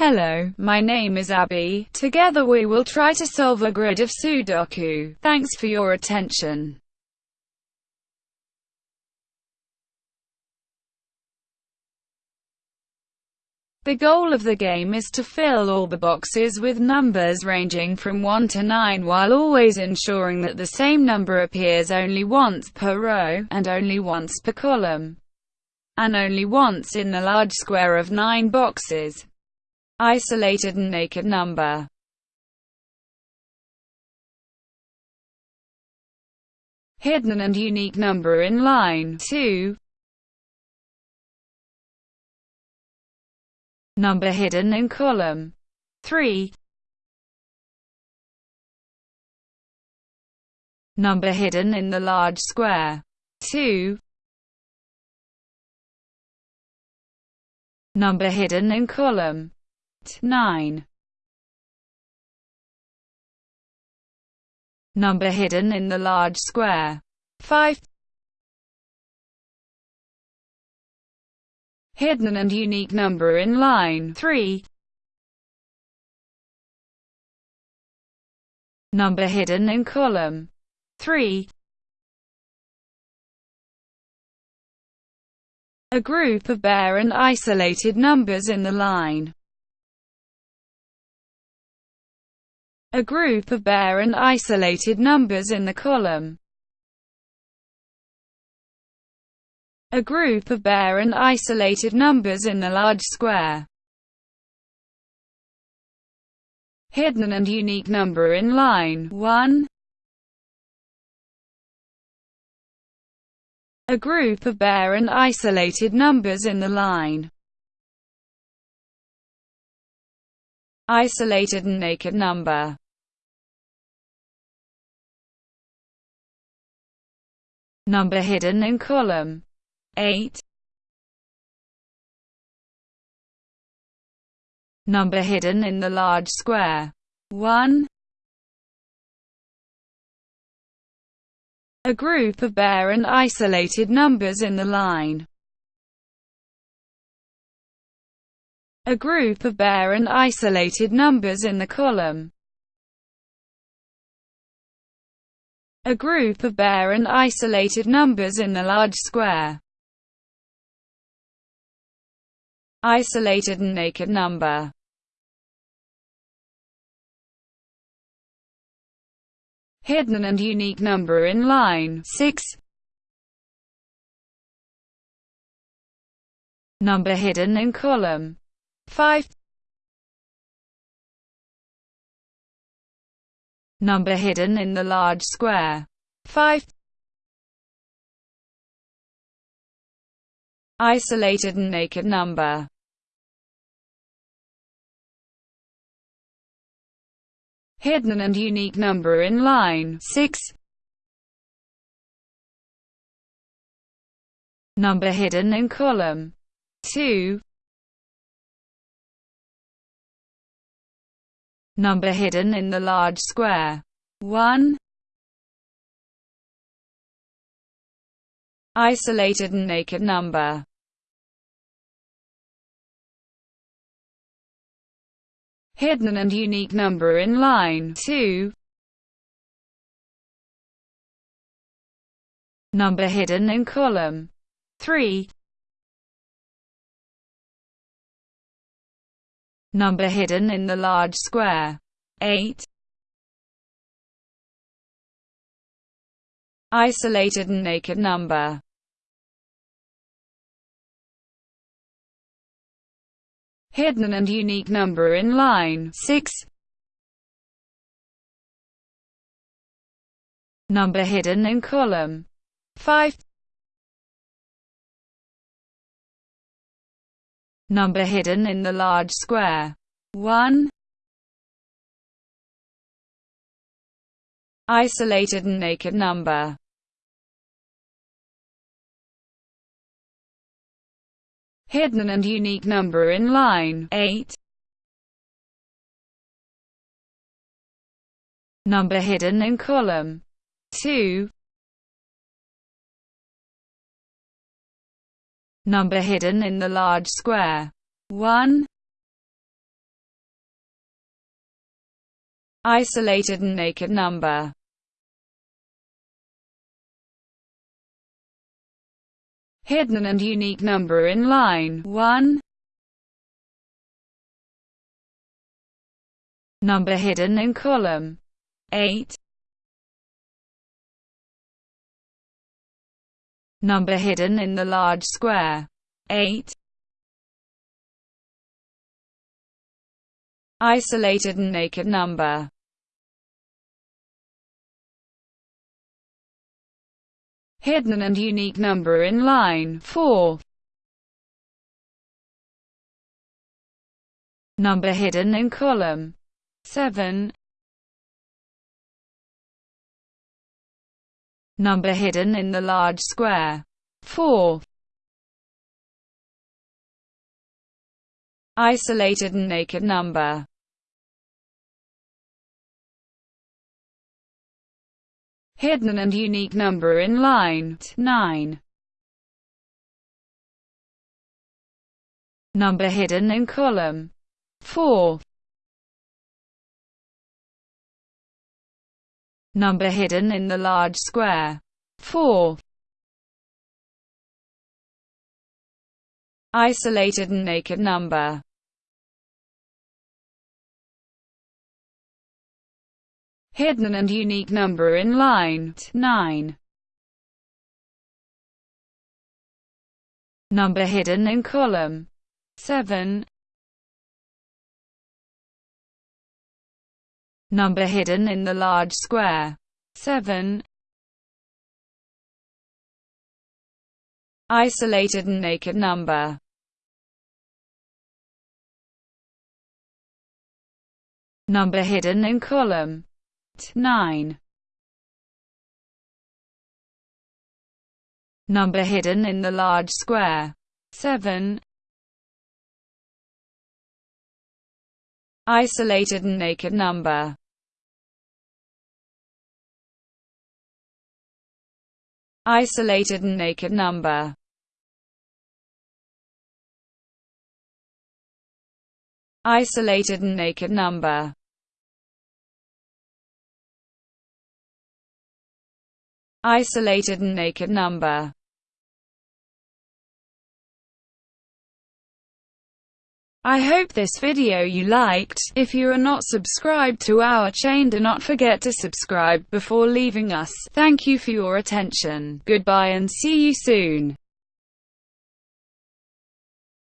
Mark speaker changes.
Speaker 1: Hello, my name is Abby. Together we will try to solve a grid of Sudoku. Thanks for your attention. The goal of the game is to fill all the boxes with numbers ranging from 1 to 9 while always ensuring that the same number appears only once per row, and only once per column, and only once in the large square of 9 boxes. Isolated and naked number. Hidden and unique number in line 2 Number hidden in column 3 Number hidden in the large square 2 Number hidden in column 9 Number hidden in the large square. 5 Hidden and unique number in line. 3 Number hidden in column. 3 A group of bare and isolated numbers in the line A group of bare and isolated numbers in the column. A group of bare and isolated numbers in the large square. Hidden and unique number in line 1. A group of bare and isolated numbers in the line. Isolated and naked number. Number hidden in column 8. Number hidden in the large square 1. A group of bare and isolated numbers in the line. A group of bare and isolated numbers in the column. A group of bare and isolated numbers in the large square. Isolated and naked number. Hidden and unique number in line 6. Number hidden in column 5 Number hidden in the large square. 5 Isolated and naked number. Hidden and unique number in line. 6 Number hidden in column. 2 Number hidden in the large square. 1. Isolated and naked number. Hidden and unique number in line 2. Number hidden in column 3. Number hidden in the large square. 8. Isolated and naked number. Hidden and unique number in line 6. Number hidden in column 5. Number hidden in the large square. 1. Isolated and naked number. Hidden and unique number in line 8. Number hidden in column 2. number hidden in the large square. 1. Isolated and naked number. Hidden and unique number in line 1. Number hidden in column 8. Number hidden in the large square 8. Isolated and naked number hidden and unique number in line 4. Number hidden in column 7. Number hidden in the large square 4. Isolated and naked number hidden and unique number in line 9. Number hidden in column 4. Number hidden in the large square 4. Isolated and naked number hidden and unique number in line 9. Number hidden in column 7. Number hidden in the large square 7. Isolated and naked number Number hidden in column 9. Number hidden in the large square 7. Isolated and naked number. Isolated and naked number. Isolated and naked number. Isolated and naked number. I hope this video you liked. If you are not subscribed to our chain do not forget to subscribe before leaving us. Thank you for your attention. Goodbye and see you soon.